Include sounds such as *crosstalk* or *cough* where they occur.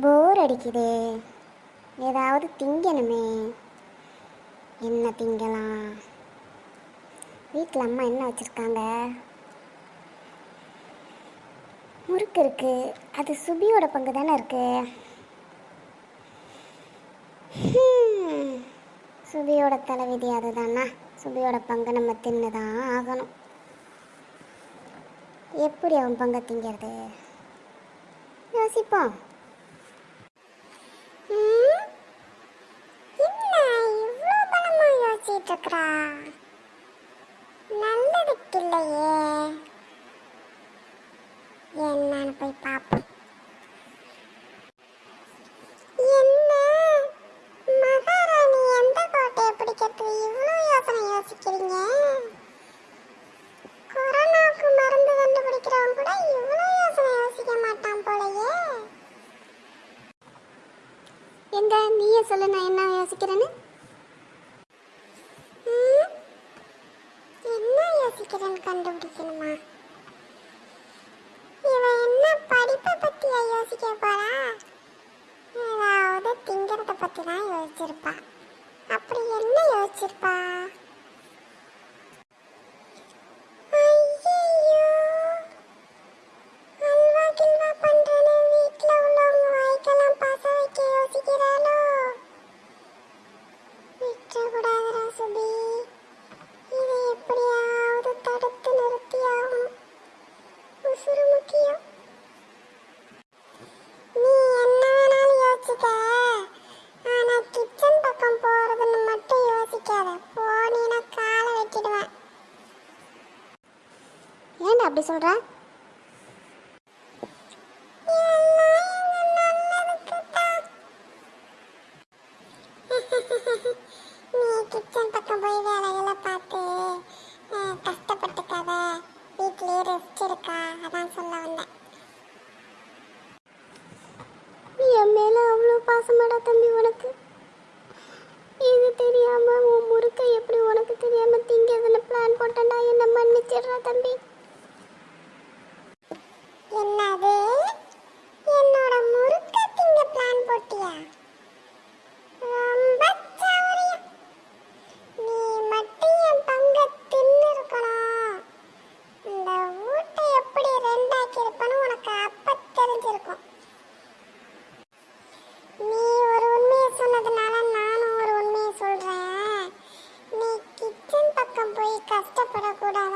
போர் அடிக்குதே. ஏதாவது திங்கணுமே. என்ன திங்கலாம்? வீட்டில் அம்மா என்ன வச்சுருக்காங்க? முறுக்கு இருக்கு. அது சுபியோட பங்கு தானே இருக்கு. சுபியோட தலைவிதி அதுதானா? சுபியோட பங்கு நம்ம தின்னு தான் ஆகணும். எப்படி அவன் பங்கை திங்கிறது? யோசிப்போம் ம், நல்லதுக்கு இல்லையே என்னன்னு போய் பார்ப்போம் என்ன? மகாராணி எந்த கோட்டையை பிடிக்கிறதுக்கு இவ்வளோ யோசனை யோசிக்கிறீங்க? எங்க? நீயே சொல்லு நான் என்ன யோசிக்கிறேன்னு? என்ன யோசிக்கிறேன்னு கண்டுபிடிக்கணுமா? இவன் என்ன படிப்பை பத்தியா யோசிக்க போறா? ஏதாவது திங்கிறத பத்தி தான் யோசிச்சிருப்பா. அப்படி என்ன யோசிச்சிருப்பா? சுபி. இதை எப்படியாவது தடுத்து நிறுத்தியாகணும். உசுரு முக்கியம். நீ என்ன வேணாலும் யோசிச்சுக்க. ஆனா கிச்சன் பக்கம் போறதுன்னு மட்டும் யோசிக்காத போனீன்னா காலை வெட்டிடுவேன் ஏன்டா அப்படி சொல்ற *laughs* கிச்சன் பக்கம் போய் வேலையெல்லாம் பார்த்து கஷ்டப்பட்டுக்காத வீட்லேயே ரெஸ்ட் இருக்கா அதான் சொல்ல வந்தேன். என் மேலே அவ்வளோ பாசமாடா தம்பி உனக்கு? இது தெரியாமல் உன் முறுக்க எப்படி உனக்கு தெரியாமல் திங்கிறதுன்னு பிளான் போட்டேன்டா என்ன மன்னிச்சிடுறா தம்பி? என்னது? chicas, te.